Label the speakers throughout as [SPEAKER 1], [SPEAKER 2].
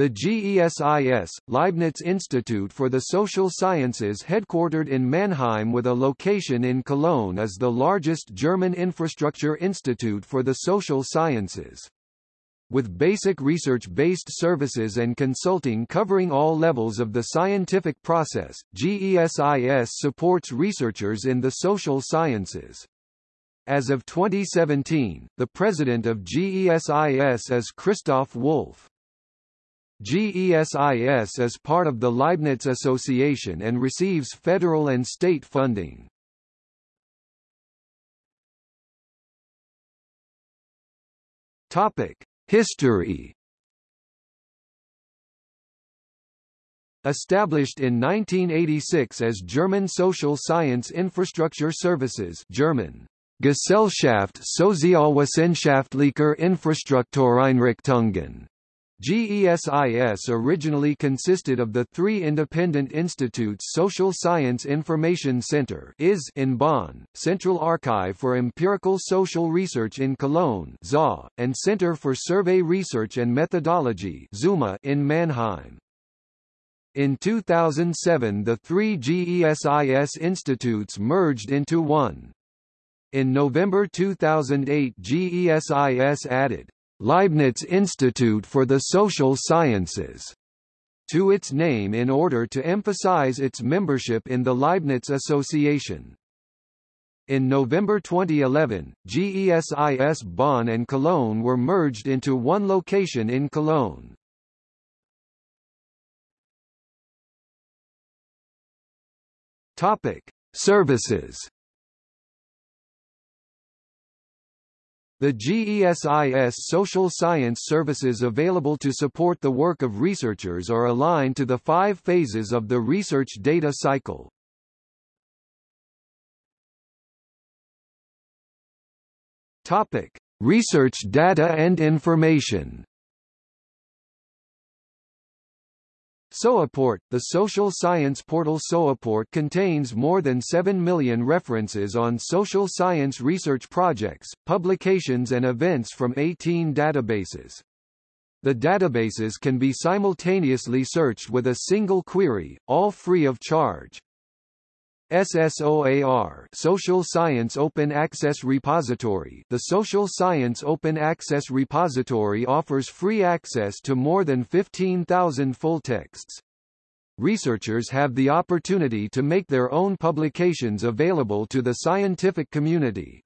[SPEAKER 1] The GESIS, Leibniz Institute for the Social Sciences headquartered in Mannheim with a location in Cologne is the largest German infrastructure institute for the social sciences. With basic research-based services and consulting covering all levels of the scientific process, GESIS supports researchers in the social sciences. As of 2017, the president of GESIS is Christof Wolf. GESIS is part of the Leibniz Association and receives federal and state funding. Topic: History. Established in 1986 as German Social Science Infrastructure Services German Gesellschaft Sozialwissenschaftlicher Infrastruktureinrichtungen GESIS originally consisted of the three independent institutes Social Science Information Center IS in Bonn, Central Archive for Empirical Social Research in Cologne ZA, and Center for Survey Research and Methodology ZUMA in Mannheim. In 2007 the three GESIS institutes merged into one. In November 2008 GESIS added Leibniz Institute for the Social Sciences to its name in order to emphasize its membership in the Leibniz Association. In November 2011, GESIS Bonn and Cologne were merged into one location in Cologne. Topic: Services The GESIS social science services available to support the work of researchers are aligned to the five phases of the research data cycle. Topic: Research data and information. SOAPort, the social science portal sowiport contains more than 7 million references on social science research projects, publications and events from 18 databases. The databases can be simultaneously searched with a single query, all free of charge. SSOAR Social Science Open Access Repository The Social Science Open Access Repository offers free access to more than 15,000 full texts. Researchers have the opportunity to make their own publications available to the scientific community.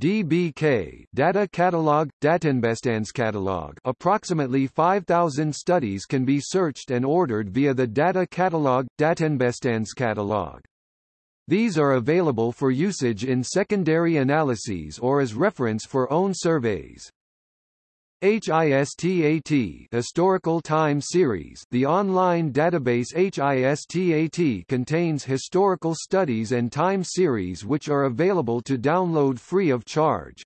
[SPEAKER 1] DBK Data Catalog Datenbestandskatalog Approximately 5000 studies can be searched and ordered via the Data Catalog Datenbestandskatalog. These are available for usage in secondary analyses or as reference for own surveys. HISTAT Historical Time Series The online database HISTAT contains historical studies and time series which are available to download free of charge.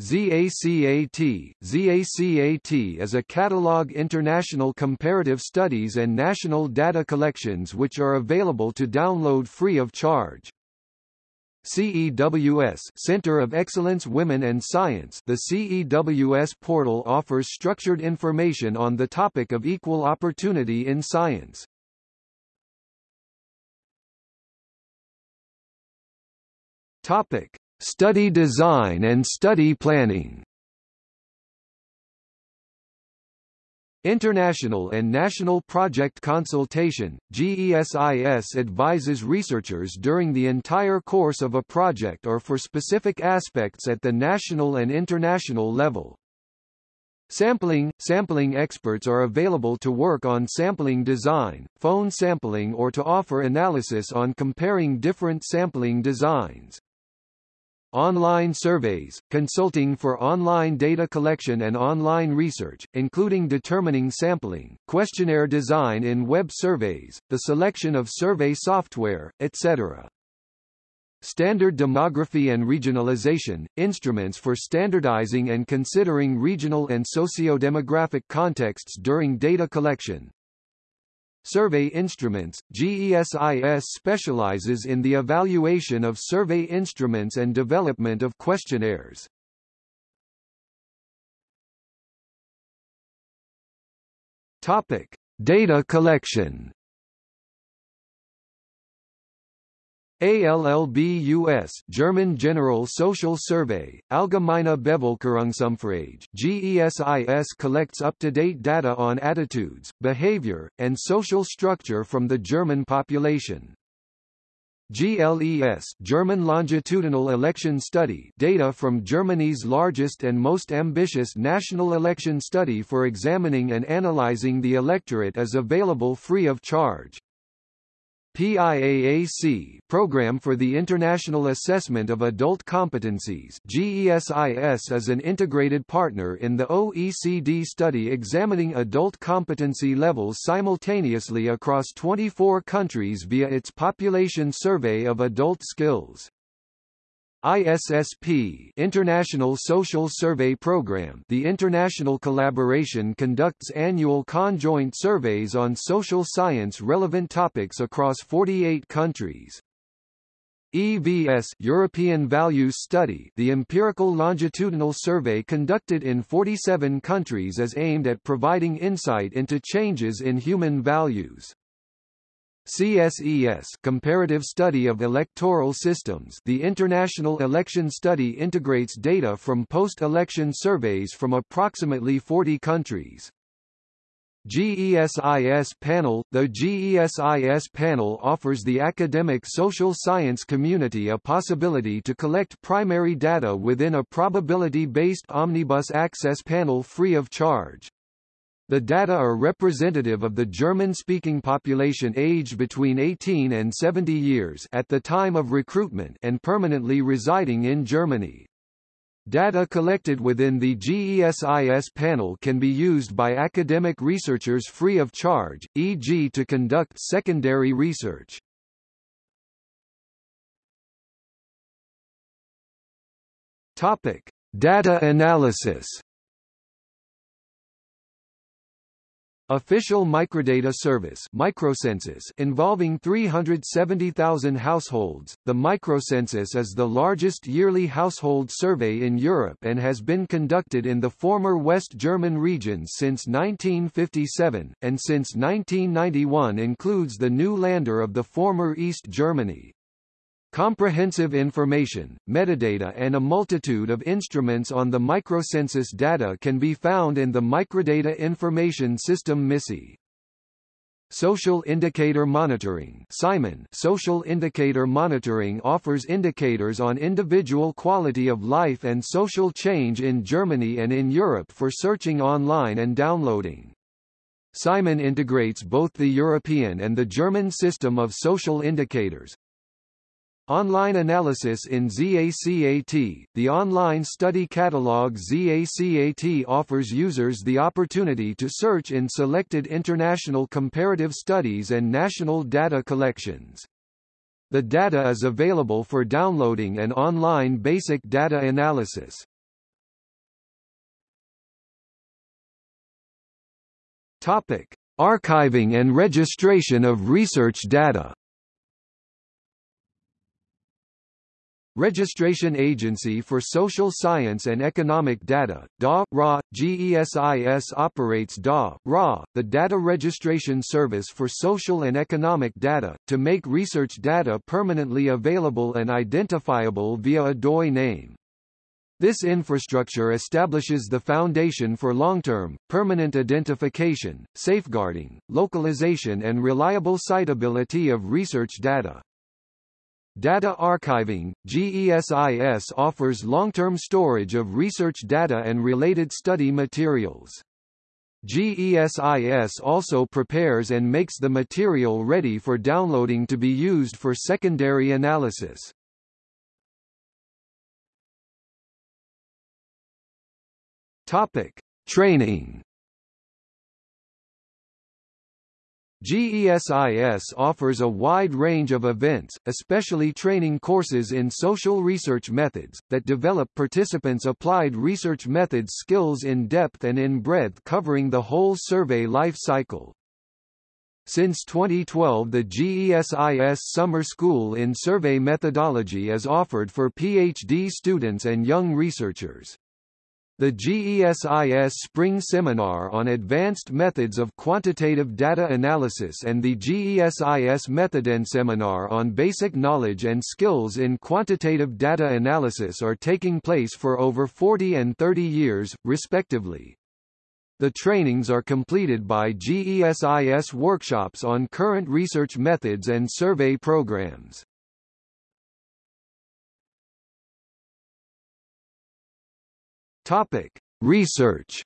[SPEAKER 1] ZACAT ZACAT is a catalog international comparative studies and national data collections which are available to download free of charge. CEWS Center of Excellence Women and Science The CEWS portal offers structured information on the topic of equal opportunity in science. Topic: Study design and study planning. International and National Project Consultation, GESIS advises researchers during the entire course of a project or for specific aspects at the national and international level. Sampling – Sampling experts are available to work on sampling design, phone sampling or to offer analysis on comparing different sampling designs. Online surveys, consulting for online data collection and online research, including determining sampling, questionnaire design in web surveys, the selection of survey software, etc. Standard demography and regionalization, instruments for standardizing and considering regional and socio-demographic contexts during data collection, Survey instruments, GESIS specializes in the evaluation of survey instruments and development of questionnaires. Topic: Data collection. ALLBUS German General Social Survey, Allgemeine Bevölkerungsumfrage GESIS collects up-to-date data on attitudes, behavior, and social structure from the German population. GLES German Longitudinal Election Study data from Germany's largest and most ambitious national election study for examining and analyzing the electorate is available free of charge. PIAAC Program for the International Assessment of Adult Competencies GESIS is an integrated partner in the OECD study examining adult competency levels simultaneously across 24 countries via its Population Survey of Adult Skills. ISSP International Social Survey Program The international collaboration conducts annual conjoint surveys on social science relevant topics across 48 countries. EVS European Values Study The empirical longitudinal survey conducted in 47 countries is aimed at providing insight into changes in human values. CSES Comparative Study of Electoral Systems The International Election Study integrates data from post-election surveys from approximately 40 countries. GESIS panel The GESIS panel offers the academic social science community a possibility to collect primary data within a probability-based omnibus access panel free of charge. The data are representative of the German-speaking population aged between 18 and 70 years at the time of recruitment and permanently residing in Germany. Data collected within the GESIS panel can be used by academic researchers free of charge, e.g. to conduct secondary research. Topic: Data analysis Official Microdata Service Microcensus involving 370,000 households, the Microcensus is the largest yearly household survey in Europe and has been conducted in the former West German regions since 1957, and since 1991 includes the new Länder of the former East Germany. Comprehensive information, metadata and a multitude of instruments on the microcensus data can be found in the Microdata Information System MISSY. Social Indicator Monitoring Simon Social Indicator Monitoring offers indicators on individual quality of life and social change in Germany and in Europe for searching online and downloading. Simon integrates both the European and the German system of social indicators, Online analysis in ZACAT The online study catalog ZACAT offers users the opportunity to search in selected international comparative studies and national data collections. The data is available for downloading and online basic data analysis. Topic: Archiving and registration of research data. Registration Agency for Social Science and Economic Data, DA-RA, GESIS operates DA-RA, the data registration service for social and economic data, to make research data permanently available and identifiable via a DOI name. This infrastructure establishes the foundation for long-term, permanent identification, safeguarding, localization and reliable citability of research data. Data archiving, GESIS offers long-term storage of research data and related study materials. GESIS also prepares and makes the material ready for downloading to be used for secondary analysis. Topic: Training GESIS offers a wide range of events, especially training courses in social research methods, that develop participants' applied research methods skills in depth and in breadth covering the whole survey life cycle. Since 2012 the GESIS Summer School in Survey Methodology is offered for PhD students and young researchers. The GESIS Spring Seminar on Advanced Methods of Quantitative Data Analysis and the GESIS Methoden Seminar on Basic Knowledge and Skills in Quantitative Data Analysis are taking place for over 40 and 30 years, respectively. The trainings are completed by GESIS workshops on current research methods and survey programs. Topic: Research.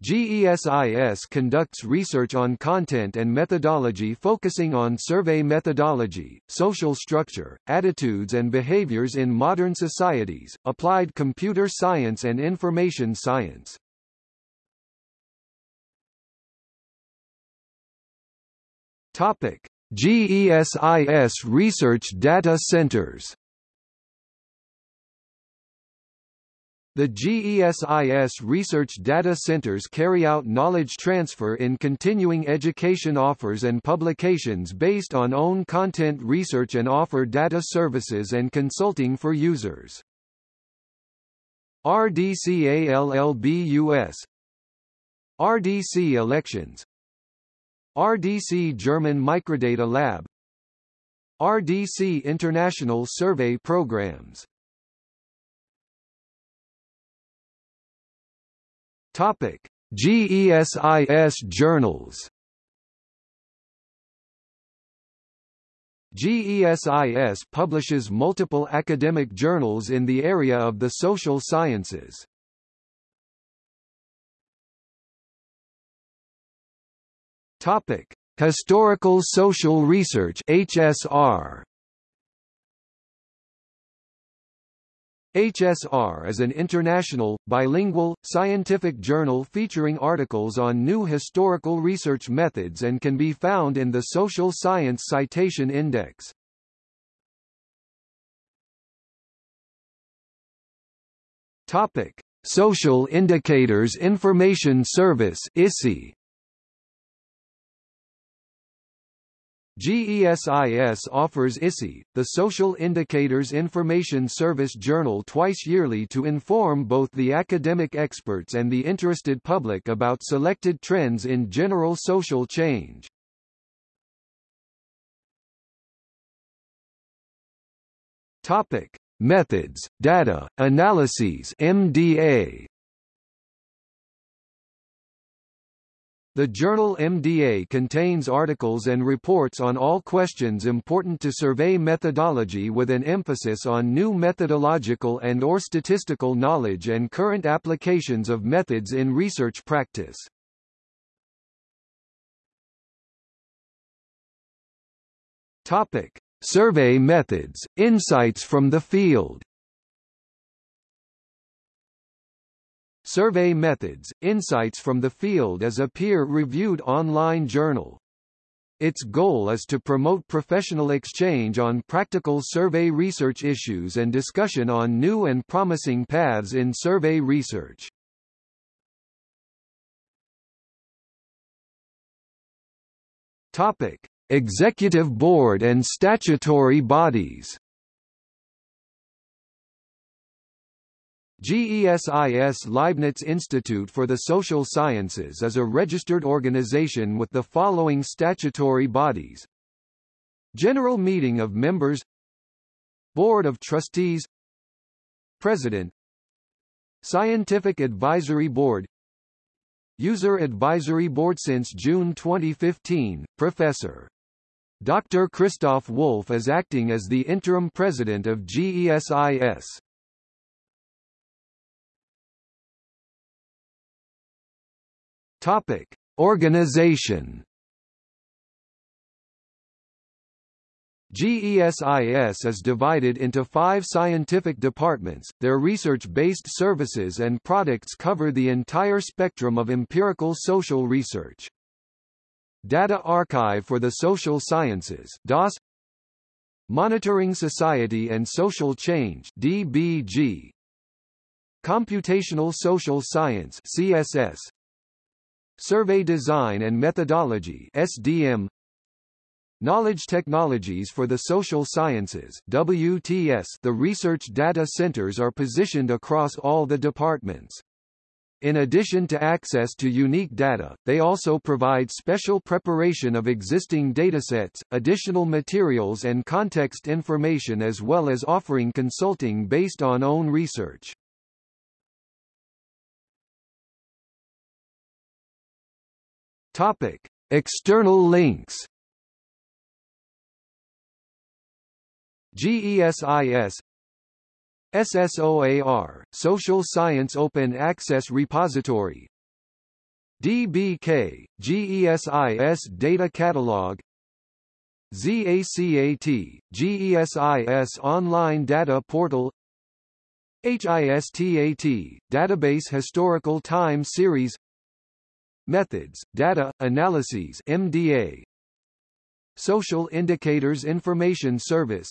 [SPEAKER 1] GESIS conducts research on content and methodology focusing on survey methodology, social structure, attitudes and behaviors in modern societies, applied computer science and information science. Topic: GESIS Research Data Centers The GESIS research data centers carry out knowledge transfer in continuing education offers and publications based on own content research and offer data services and consulting for users. RDCALLBUS RDC Elections. RDC German Microdata Lab. RDC International Survey Programs Topic: GESIS journals. GESIS publishes multiple academic journals in the area of the social sciences. Topic: Historical Social Research (HSR). HSR is an international, bilingual, scientific journal featuring articles on new historical research methods and can be found in the Social Science Citation Index. Topic: Social Indicators Information Service (ISI). GESIS offers ISI, the Social Indicators Information Service journal twice yearly to inform both the academic experts and the interested public about selected trends in general social change. Topic: Methods, Data, Analyses MDA The journal MDA contains articles and reports on all questions important to survey methodology with an emphasis on new methodological and or statistical knowledge and current applications of methods in research practice. Topic: Survey methods, insights from the field. Survey Methods, Insights from the Field is a peer-reviewed online journal. Its goal is to promote professional exchange on practical survey research issues and discussion on new and promising paths in survey research. Topic: Executive Board and statutory bodies. GESIS Leibniz Institute for the Social Sciences is a registered organization with the following statutory bodies General Meeting of Members Board of Trustees President Scientific Advisory Board User Advisory Board Since June 2015, Professor. Dr. Christof Wolf is acting as the interim president of GESIS. Topic: Organization. GESIS is divided into five scientific departments, their research-based services and products cover the entire spectrum of empirical social research. Data Archive for the Social Sciences DAS Monitoring Society and Social Change DBG Computational Social Science CSS Survey Design and Methodology SDM Knowledge Technologies for the Social Sciences WTS The research data centers are positioned across all the departments. In addition to access to unique data, they also provide special preparation of existing datasets, additional materials and context information as well as offering consulting based on own research. Topic: External links. GESIS SSOAR, Social Science Open Access Repository DBK, GESIS Data Catalog ZACAT, GESIS Online Data Portal HISTAT, Database Historical Time Series Methods, Data, Analyses MDA Social Indicators Information Service